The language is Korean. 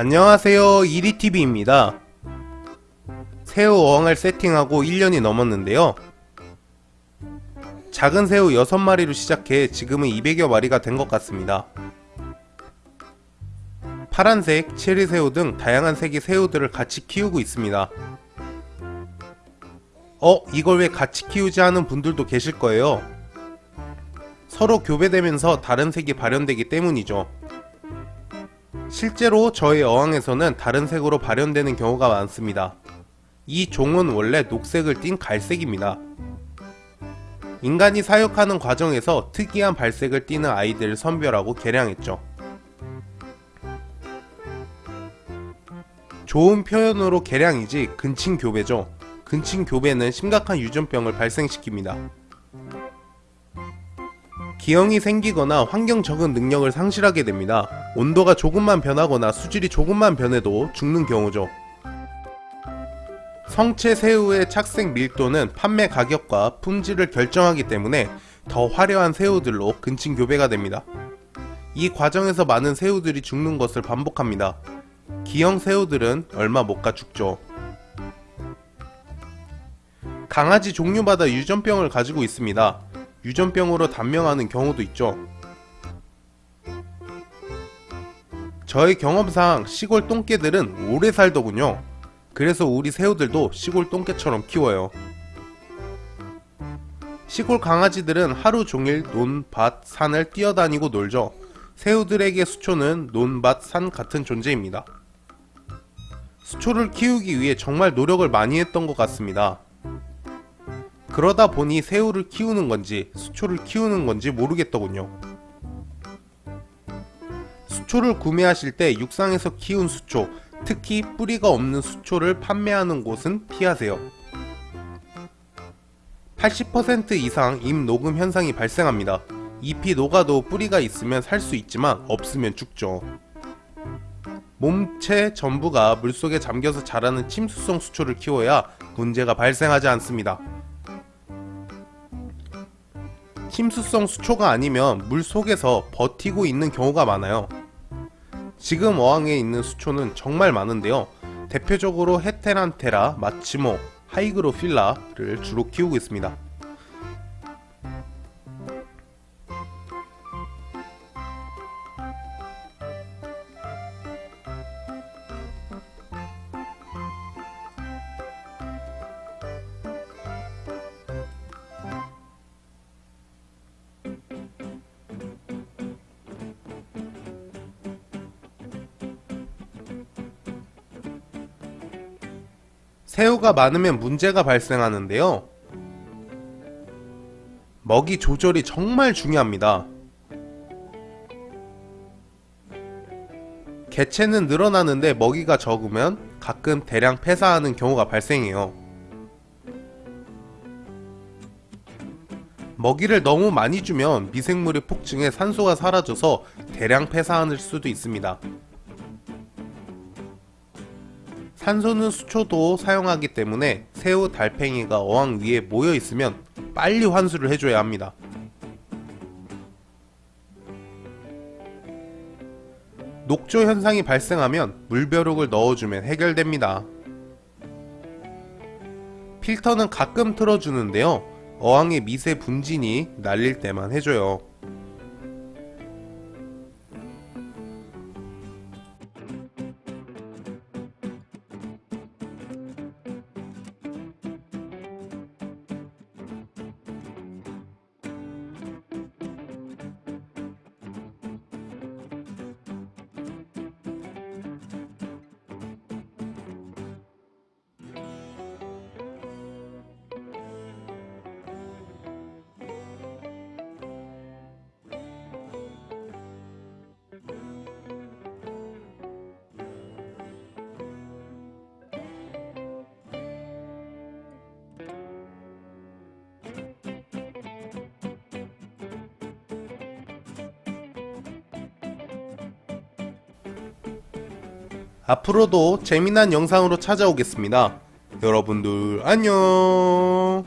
안녕하세요 이리TV입니다. 새우 어항을 세팅하고 1년이 넘었는데요. 작은 새우 6마리로 시작해 지금은 200여 마리가 된 것 같습니다. 파란색, 체리새우 등 다양한 색의 새우들을 같이 키우고 있습니다. 어? 이걸 왜 같이 키우지 하는 분들도 계실 거예요. 서로 교배되면서 다른 색이 발현되기 때문이죠 실제로 저희 어항에서는 다른 색으로 발현되는 경우가 많습니다. 이 종은 원래 녹색을 띤 갈색입니다. 인간이 사육하는 과정에서 특이한 발색을 띠는 아이들을 선별하고 개량했죠. 좋은 표현으로 개량이지 근친교배죠. 근친교배는 심각한 유전병을 발생시킵니다. 기형이 생기거나 환경 적응 능력을 상실하게 됩니다. 온도가 조금만 변하거나 수질이 조금만 변해도 죽는 경우죠. 성체 새우의 착색 밀도는 판매 가격과 품질을 결정하기 때문에 더 화려한 새우들로 근친 교배가 됩니다. 이 과정에서 많은 새우들이 죽는 것을 반복합니다. 기형 새우들은 얼마 못 가 죽죠. 강아지 종류마다 유전병을 가지고 있습니다. 유전병으로 단명하는 경우도 있죠. 저의 경험상 시골 똥개들은 오래 살더군요. 그래서 우리 새우들도 시골 똥개처럼 키워요. 시골 강아지들은 하루 종일 논, 밭, 산을 뛰어다니고 놀죠. 새우들에게 수초는 논, 밭, 산 같은 존재입니다. 수초를 키우기 위해 정말 노력을 많이 했던 것 같습니다. 그러다 보니 새우를 키우는 건지 수초를 키우는 건지 모르겠더군요. 수초를 구매하실 때 육상에서 키운 수초, 특히 뿌리가 없는 수초를 판매하는 곳은 피하세요. 80% 이상 잎 녹음 현상이 발생합니다. 잎이 녹아도 뿌리가 있으면 살 수 있지만 없으면 죽죠. 몸체 전부가 물속에 잠겨서 자라는 침수성 수초를 키워야 문제가 발생하지 않습니다. 침수성 수초가 아니면 물 속에서 버티고 있는 경우가 많아요. 지금 어항에 있는 수초는 정말 많은데요. 대표적으로 헤테란테라, 마치모, 하이그로필라를 주로 키우고 있습니다. 새우가 많으면 문제가 발생하는데요. 먹이 조절이 정말 중요합니다. 개체는 늘어나는데 먹이가 적으면 가끔 대량 폐사하는 경우가 발생해요. 먹이를 너무 많이 주면 미생물이 폭증해 산소가 사라져서 대량 폐사할 수도 있습니다. 산소는 수초도 사용하기 때문에 새우 달팽이가 어항 위에 모여 있으면 빨리 환수를 해줘야 합니다. 녹조 현상이 발생하면 물벼룩을 넣어주면 해결됩니다. 필터는 가끔 틀어주는데요. 어항의 미세 분진이 날릴 때만 해줘요. 앞으로도 재미난 영상으로 찾아오겠습니다. 여러분들 안녕